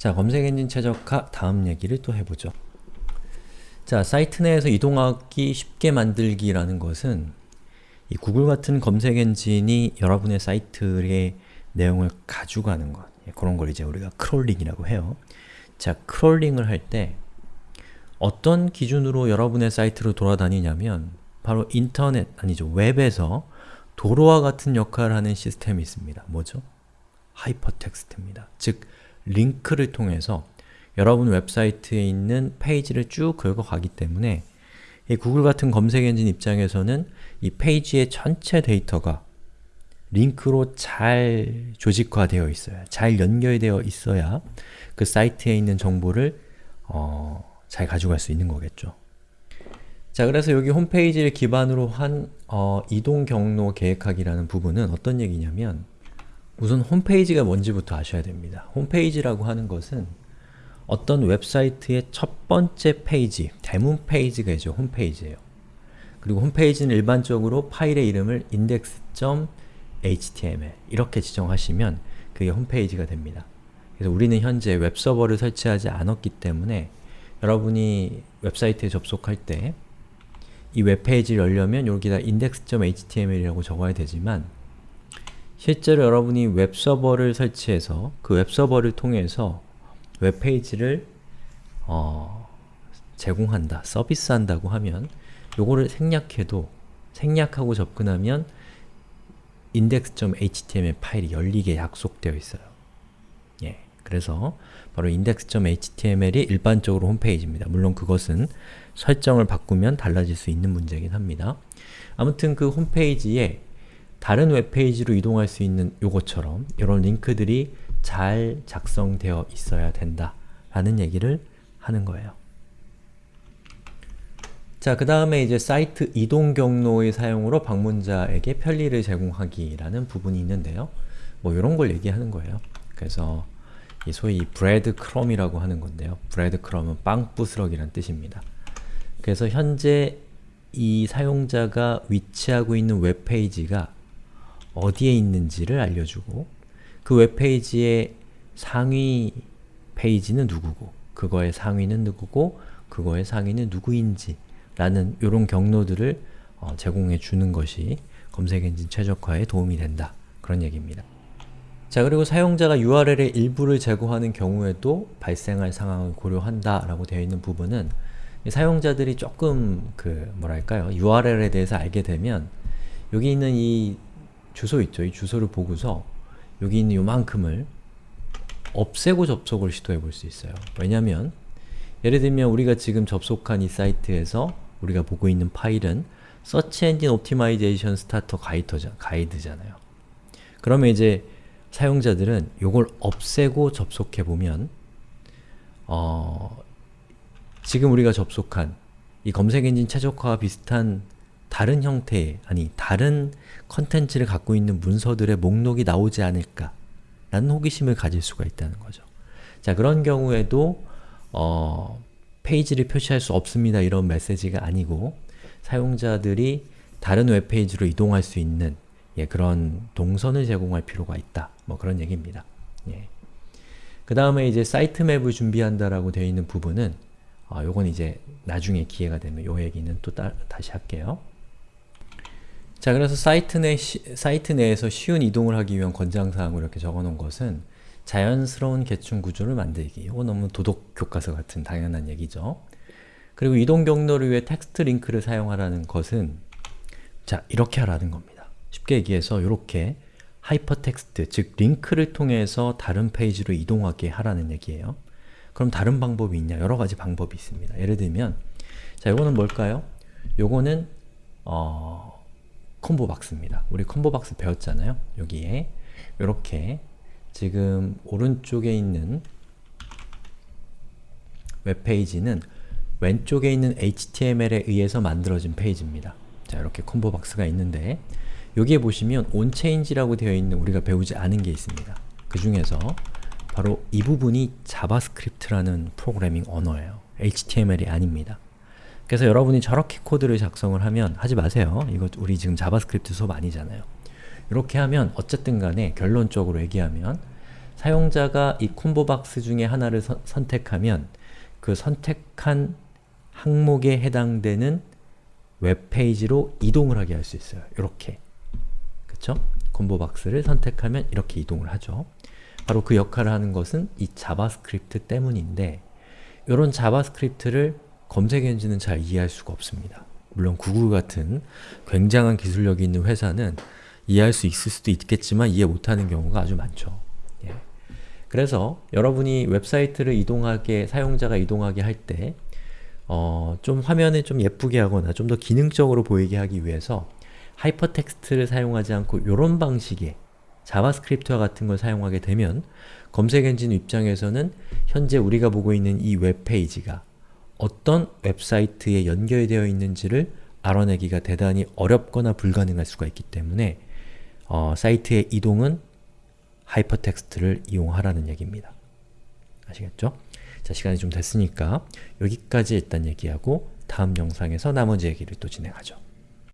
자, 검색 엔진 최적화 다음 얘기를 또 해보죠. 자, 사이트 내에서 이동하기 쉽게 만들기라는 것은 이 구글 같은 검색 엔진이 여러분의 사이트의 내용을 가져가는 것 예, 그런 걸 이제 우리가 crawling이라고 해요. 자, crawling을 할 때 어떤 기준으로 여러분의 사이트로 돌아다니냐면 바로 인터넷, 아니죠, 웹에서 도로와 같은 역할을 하는 시스템이 있습니다. 뭐죠? 하이퍼텍스트입니다. 즉, 링크를 통해서 여러분 웹사이트에 있는 페이지를 쭉 긁어가기 때문에 이 구글 같은 검색 엔진 입장에서는 이 페이지의 전체 데이터가 링크로 잘 조직화되어 있어야, 잘 연결되어 있어야 그 사이트에 있는 정보를 어, 잘 가져갈 수 있는 거겠죠. 자, 그래서 여기 홈페이지를 기반으로 한 어, 이동 경로 계획하기라는 부분은 어떤 얘기냐면 우선 홈페이지가 뭔지부터 아셔야 됩니다. 홈페이지라고 하는 것은 어떤 웹사이트의 첫 번째 페이지, 대문 페이지가 이제 홈페이지예요. 그리고 홈페이지는 일반적으로 파일의 이름을 index.html 이렇게 지정하시면 그게 홈페이지가 됩니다. 그래서 우리는 현재 웹서버를 설치하지 않았기 때문에 여러분이 웹사이트에 접속할 때 이 웹페이지를 열려면 여기다 index.html이라고 적어야 되지만 실제로 여러분이 웹서버를 설치해서 그 웹서버를 통해서 웹페이지를 어, 제공한다, 서비스한다고 하면 요거를 생략해도 생략하고 접근하면 index.html 파일이 열리게 약속되어 있어요. 예, 그래서 바로 index.html이 일반적으로 홈페이지입니다. 물론 그것은 설정을 바꾸면 달라질 수 있는 문제이긴 합니다. 아무튼 그 홈페이지에 다른 웹페이지로 이동할 수 있는 요것처럼 이런 링크들이 잘 작성되어 있어야 된다 라는 얘기를 하는 거예요. 자, 그 다음에 이제 사이트 이동 경로의 사용으로 방문자에게 편리를 제공하기라는 부분이 있는데요. 뭐 이런 걸 얘기하는 거예요. 그래서 이 소위 breadcrumb이라고 하는 건데요. breadcrumb은 빵 부스럭이란 뜻입니다. 그래서 현재 이 사용자가 위치하고 있는 웹페이지가 어디에 있는지를 알려주고 그 웹페이지의 상위 페이지는 누구고 그거의 상위는 누구고 그거의 상위는 누구인지 라는 이런 경로들을 어, 제공해 주는 것이 검색 엔진 최적화에 도움이 된다. 그런 얘기입니다. 자 그리고 사용자가 URL의 일부를 제거하는 경우에도 발생할 상황을 고려한다 라고 되어 있는 부분은 사용자들이 조금 그 뭐랄까요 URL에 대해서 알게 되면 여기 있는 이 주소 있죠? 이 주소를 보고서 여기 있는 요만큼을 없애고 접속을 시도해 볼 수 있어요. 왜냐면 예를 들면 우리가 지금 접속한 이 사이트에서 우리가 보고 있는 파일은 Search Engine Optimization Starter 가이드잖아요. 그러면 이제 사용자들은 이걸 없애고 접속해보면 어, 지금 우리가 접속한 이 검색 엔진 최적화와 비슷한 다른 형태의, 아니 다른 컨텐츠를 갖고 있는 문서들의 목록이 나오지 않을까 라는 호기심을 가질 수가 있다는 거죠. 자 그런 경우에도 어, 페이지를 표시할 수 없습니다 이런 메시지가 아니고 사용자들이 다른 웹페이지로 이동할 수 있는 예, 그런 동선을 제공할 필요가 있다. 뭐 그런 얘기입니다. 예. 그 다음에 이제 사이트 맵을 준비한다라고 되어 있는 부분은 어, 요건 이제 나중에 기회가 되면 요 얘기는 또 따, 다시 할게요. 자 그래서 사이트, 내 시, 사이트 내에서 쉬운 이동을 하기 위한 권장사항을 이렇게 적어놓은 것은 자연스러운 계층 구조를 만들기. 이거 너무 도덕 교과서 같은 당연한 얘기죠. 그리고 이동 경로를 위해 텍스트 링크를 사용하라는 것은 자 이렇게 하라는 겁니다. 쉽게 얘기해서 이렇게 하이퍼텍스트, 즉 링크를 통해서 다른 페이지로 이동하게 하라는 얘기예요. 그럼 다른 방법이 있냐? 여러 가지 방법이 있습니다. 예를 들면 자, 이거는 뭘까요? 요거는 어, combo box입니다. 우리 combo box 배웠잖아요. 여기에 이렇게 지금 오른쪽에 있는 웹페이지는 왼쪽에 있는 HTML에 의해서 만들어진 페이지입니다. 자, 이렇게 combo box가 있는데 여기에 보시면 onChange라고 되어 있는 우리가 배우지 않은 게 있습니다. 그 중에서 바로 이 부분이 자바스크립트라는 프로그래밍 언어예요. HTML이 아닙니다. 그래서 여러분이 저렇게 코드를 작성을 하면 하지 마세요. 이거 우리 지금 자바스크립트 수업 아니잖아요. 이렇게 하면 어쨌든 간에 결론적으로 얘기하면 사용자가 이 combo box 중에 하나를 선- 선택하면 그 선택한 항목에 해당되는 웹페이지로 이동을 하게 할 수 있어요. 이렇게. 그쵸? combo box를 선택하면 이렇게 이동을 하죠. 바로 그 역할을 하는 것은 이 자바스크립트 때문인데 이런 자바스크립트를 검색 엔진은 잘 이해할 수가 없습니다. 물론 구글 같은 굉장한 기술력이 있는 회사는 이해할 수 있을 수도 있겠지만 이해 못하는 경우가 아주 많죠. 예. 그래서 여러분이 웹사이트를 이동하게, 사용자가 이동하게 할 때 어, 좀 화면을 좀 예쁘게 하거나 좀 더 기능적으로 보이게 하기 위해서 하이퍼텍스트를 사용하지 않고 이런 방식의 자바스크립트와 같은 걸 사용하게 되면 검색 엔진 입장에서는 현재 우리가 보고 있는 이 웹페이지가 어떤 웹사이트에 연결되어 있는지를 알아내기가 대단히 어렵거나 불가능할 수가 있기 때문에 어, 사이트의 이동은 하이퍼텍스트를 이용하라는 얘기입니다. 아시겠죠? 자, 시간이 좀 됐으니까 여기까지 일단 얘기하고 다음 영상에서 나머지 얘기를 또 진행하죠.